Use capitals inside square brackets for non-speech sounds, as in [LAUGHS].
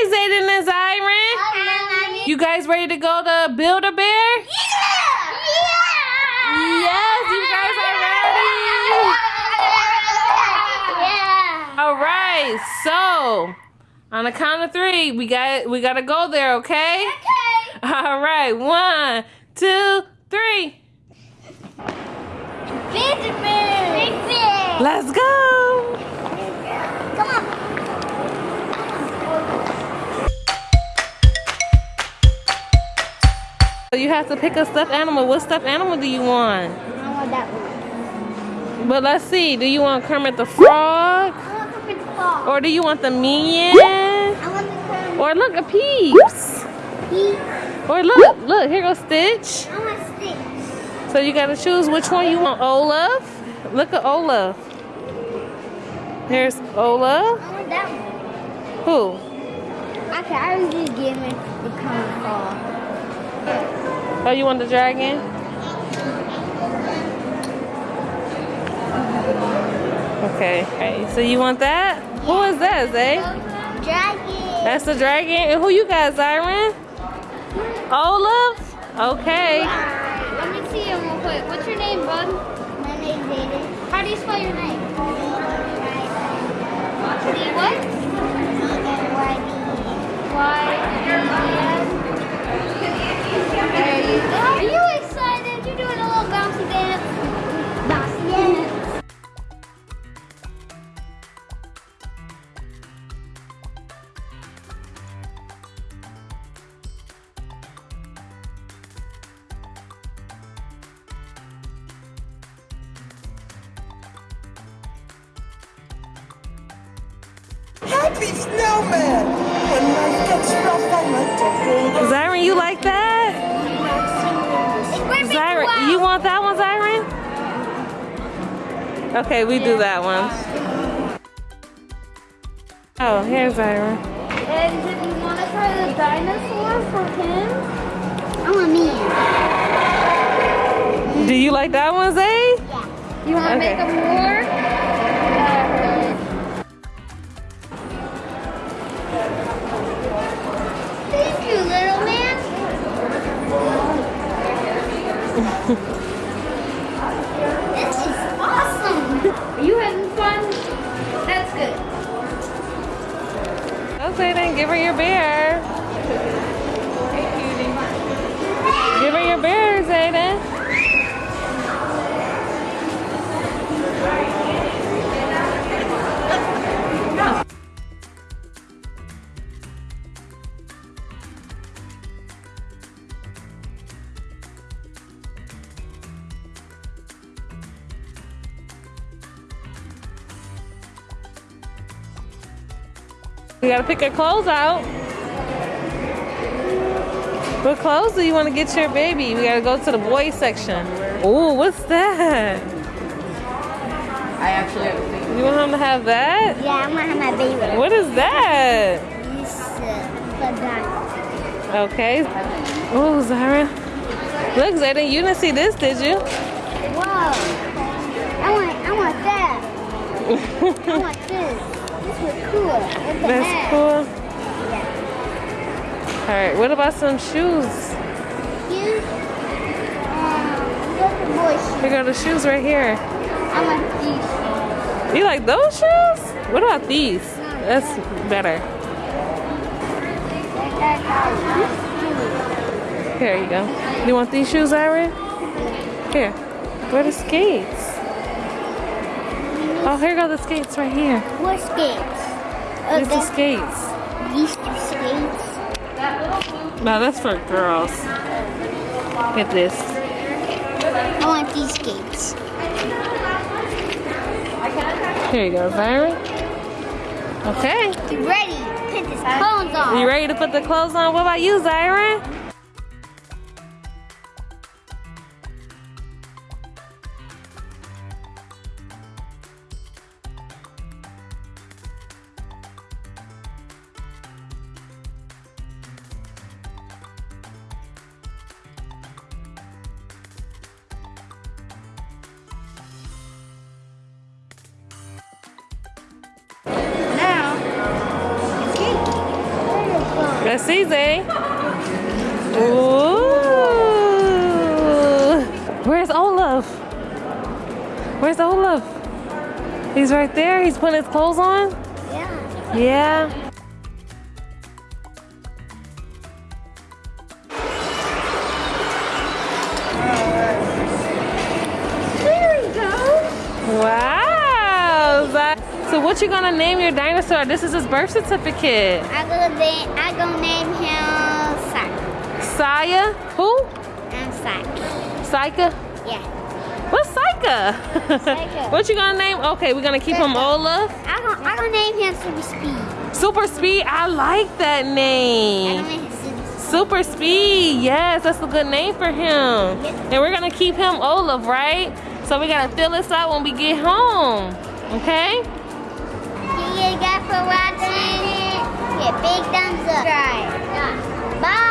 Hi, Zayden and Zyron. Hi, You guys ready to go to Build a Bear? Yes, you guys are ready. Yeah. All right. So, on the count of three, we got we gotta go there. Okay. Okay. All right. One, two, three. Big bear. Big bear. Let's go. You have to pick a stuffed animal. What stuffed animal do you want? I want that one. But let's see. Do you want Kermit the Frog? I want Kermit the ball. Or do you want the Minion? I want the curve. Or look, a Peeps. He. Or look, look, here goes Stitch. I want sticks. So you gotta choose which one you want. Olaf. Look at Olaf. Here's Olaf. I want that one. Who? Okay, I was just giving the curve ball. Oh, you want the dragon? Okay. Okay. So you want that? Who is that, Zay? Dragon. That's the dragon. And who you got, Zyron? Olaf? Okay. Alright, let me see him real quick. What's your name, bud? My name's Aiden. How do you spell your name? D what? Y. There Happy snowman! When life gets rough, I like to hold Zyron, you like that? Zyron, you want that one, Zyron? Okay, we do that one. Oh, here's Zyron. And did you want to try the dinosaur for him? I want me. Do you like that one, Zay? You want to Okay. make him more? This is awesome. are you having fun? That's good. Oh, Zayden, give her your bear. Give her your bear, Zayden. We gotta pick our clothes out. What clothes do you want to get your baby? We gotta go to the boys section. Ooh, what's that? I actually have a thing. You want him to have that? Yeah, I want to have my baby. What is that? This banana. Okay. Oh, Zara. Look, Zayden, you didn't see this, did you? Whoa. I want, I want that. I want this. Cool. That's hat. cool. All right, what about some shoes? You, um. Here go the shoes right here. I want these. Shoes. You like those shoes? What about these? That's better. Here you go. You want these shoes, Ira? Here. Where are the skates? Oh, here go the skates right here. What skates? Uh, There's the that's- skates. These two skates. No, that's for girls. Get this. I want these skates. Here you go, Zyron. Okay. You ready? Put this clothes on. You ready to put the clothes on? What about you, Zyron? See, Zay. Ooh. Where's Olaf? Where's Olaf? He's right there. He's putting his clothes on. Yeah. Yeah. What you gonna name your dinosaur? This is his birth certificate. I gonna name. I gonna name him Sak. Saya? Who? I'm Sak. Saika? Yeah. What's Saika? Saika. [LAUGHS] what you gonna name? Okay, we're gonna keep him Olaf. I gonna. I gonna name him Super Speed. Super Speed. I like that I name. gonna name him Super Speed. Super Speed. Yes, that's a good name for him. And we're gonna keep him Olaf, right? So we gotta fill this out when we get home. Okay? for watching. Hit big thumbs up. Right. Bye.